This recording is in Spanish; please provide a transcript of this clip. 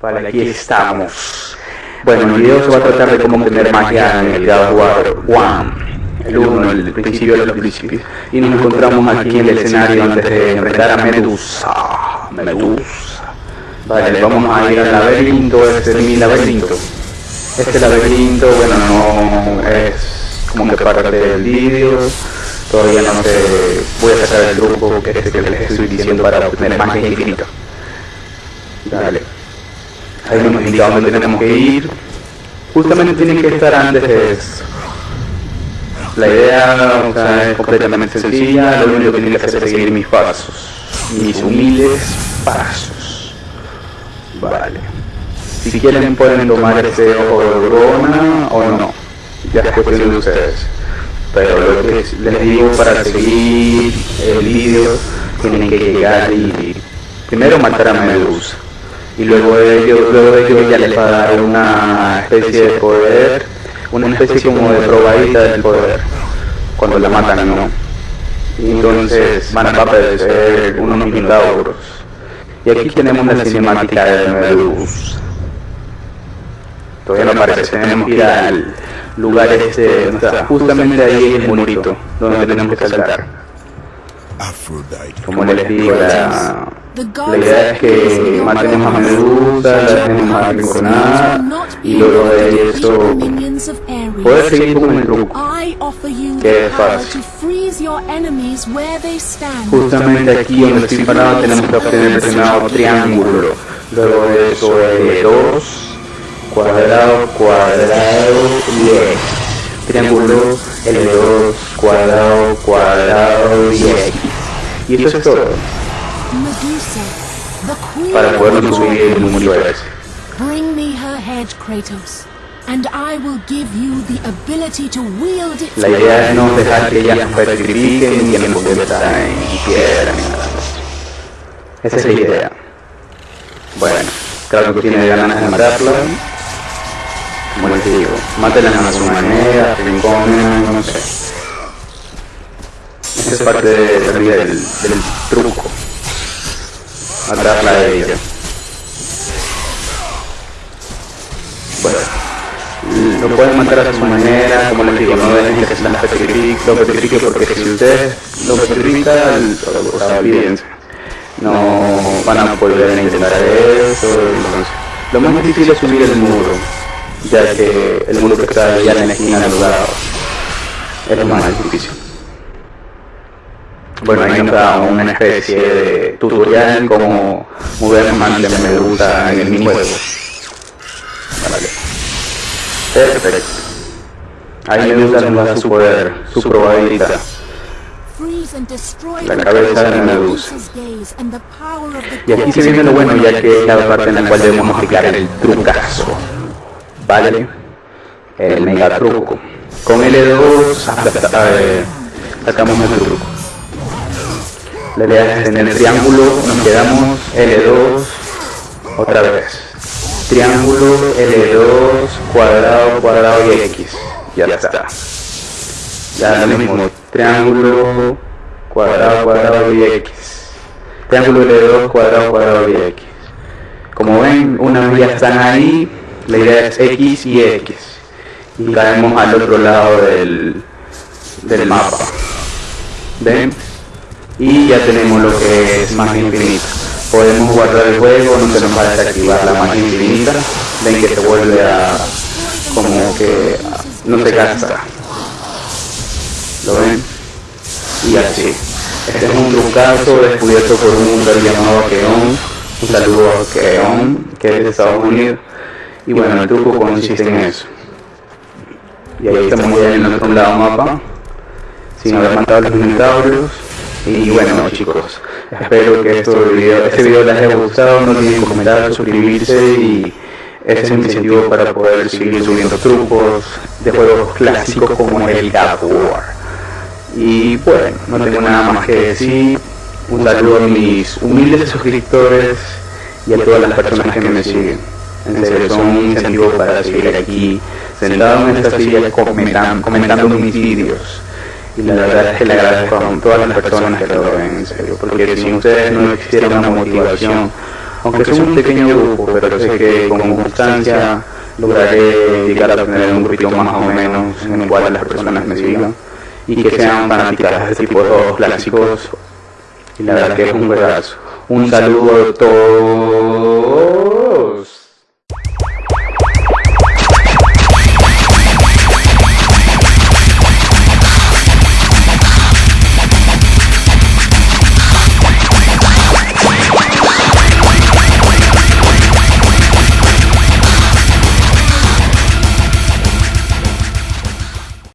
Vale, aquí estamos. Bueno, el video se va a tratar de cómo tener magia en el God War 1, el 1, el principio de los principios. Y nos encontramos aquí en el escenario antes de enfrentar a Medusa. Medusa. Vale, vamos a ir al laberinto, este es mi laberinto. Este laberinto, bueno, no es como que parte del vídeo. Todavía no sé, voy a sacar el truco que, este que les estoy diciendo para obtener magia infinita. Dale. Ahí nos indica dónde tenemos que ir. Justamente tienen que estar antes de eso. La idea o sea, es completamente sencilla, lo único que tienen que hacer es seguir mis pasos. Mis humildes pasos. Vale. Si quieren pueden tomar ese ojo de broma o no. Ya es cuestión de ustedes. Pero lo que les digo para seguir el vídeo tienen que llegar y primero matar a Medusa y luego de ello, luego de ya les va a dar una especie de poder, una especie como de probadita del poder, cuando la matan, ¿no? Y entonces van a aparecer unos minotauros. Y aquí tenemos la cinemática de Medusa. Todavía no aparece, tenemos que ir al lugar este, justamente ahí el murito, donde tenemos que saltar. Como les digo, la, idea es que matemos a Medusa, la dejemos arrinconar y luego de eso poder seguir con el truco, que es fácil. Justamente aquí donde estoy parado tenemos que obtener el determinado triángulo, luego de eso L2, cuadrado, cuadrado y X. Triángulo L2, cuadrado, cuadrado y X. Y eso es todo para poder subir el ese. Bring me her head, Kratos, La idea es no dejar que ella nos petrifique ni que nos convierta en piedra ni nada. Esa es la idea. Bueno, claro que tiene ganas de matarla. Como les digo, mátenla a su manera, rinconen, no sé. Esa es parte del, del, del truco matarla de ella. Bueno, lo pueden matar a su manera, como les digo, no dejen que se la petrifique, lo petrifique porque si ustedes lo petrifican, olvídense. No van a volver a intentar eso. Lo más difícil es subir el muro, ya que el muro que está allá en la esquina es lo más difícil. Bueno, ahí nos da una especie de tutorial como mover más de medusa en el minijuego. Perfecto. Ahí nos da su poder, su probadita. La cabeza de Medusa. Y aquí se viene lo bueno ya que es la parte en la cual debemos aplicar el trucazo. ¿Vale? El mega truco. Con L2 sacamos el truco. La idea es en el triángulo nos quedamos L2 otra vez. Triángulo L2 cuadrado cuadrado y X. Ya, está. Ya lo mismo. Triángulo cuadrado cuadrado y X. Triángulo L2 cuadrado cuadrado y X. Como ven, una vez ya están ahí, la idea es X y X. Y caemos al otro lado del, del mapa. ¿Ven? y ya tenemos lo que es magia infinita. Podemos guardar el juego, no se nos va a desactivar la magia infinita, ven que se vuelve a como que no se gasta. ¿Lo ven? Y así. Este es un trucazo descubierto por un hombre llamado Keon Un saludo a Keon, que es de Estados Unidos. Y bueno, el truco consiste en eso. Y ahí estamos ya en el otro lado mapa, sin haber matado a los dinosaurios. Y bueno chicos, espero que esto video, este video les haya gustado, no olviden comentar, suscribirse y ese es mi incentivo para poder seguir subiendo trucos de juegos clásicos como el God War. Y bueno, no tengo nada más que decir. Un saludo a mis humildes suscriptores y a todas las personas que me siguen. En serio, son un incentivo para seguir aquí sentado en esta silla comentando, comentando mis vídeos. Y la verdad es que le agradezco a todas las personas que lo ven, en serio, porque sin ustedes no existiera una motivación, aunque sea un pequeño grupo, pero sé que con constancia lograré llegar a tener un grupito más o menos en el cual las personas me sigan y que sean fanáticas de este tipo de juegos clásicos. Y la verdad que es un juegazo. Un saludo a todos.